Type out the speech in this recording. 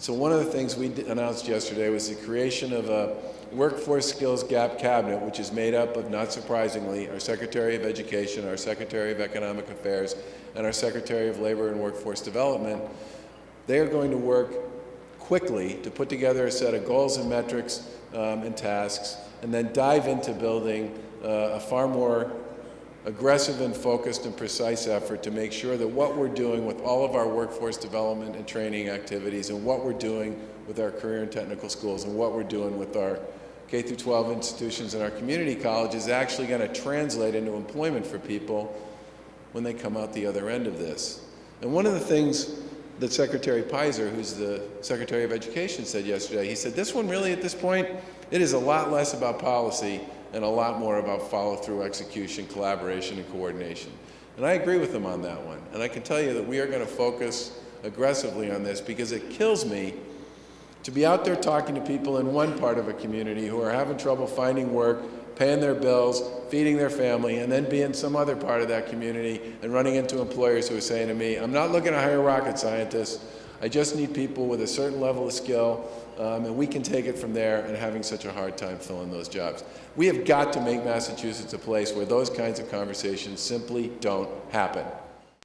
So one of the things we announced yesterday was the creation of a workforce skills gap cabinet, which is made up of, not surprisingly, our Secretary of Education, our Secretary of Economic Affairs, and our Secretary of Labor and Workforce Development. They are going to work quickly to put together a set of goals and metrics um, and tasks, and then dive into building uh, a far more aggressive and focused and precise effort to make sure that what we're doing with all of our workforce development and training activities and what we're doing with our career and technical schools and what we're doing with our K through 12 institutions and our community colleges is actually going to translate into employment for people when they come out the other end of this. And one of the things that Secretary Peyser, who's the Secretary of Education, said yesterday, he said, this one really at this point, it is a lot less about policy and a lot more about follow-through execution, collaboration, and coordination. And I agree with them on that one. And I can tell you that we are going to focus aggressively on this because it kills me to be out there talking to people in one part of a community who are having trouble finding work, paying their bills, feeding their family, and then be in some other part of that community and running into employers who are saying to me, I'm not looking to hire rocket scientists, I just need people with a certain level of skill, um, and we can take it from there and having such a hard time filling those jobs. We have got to make Massachusetts a place where those kinds of conversations simply don't happen.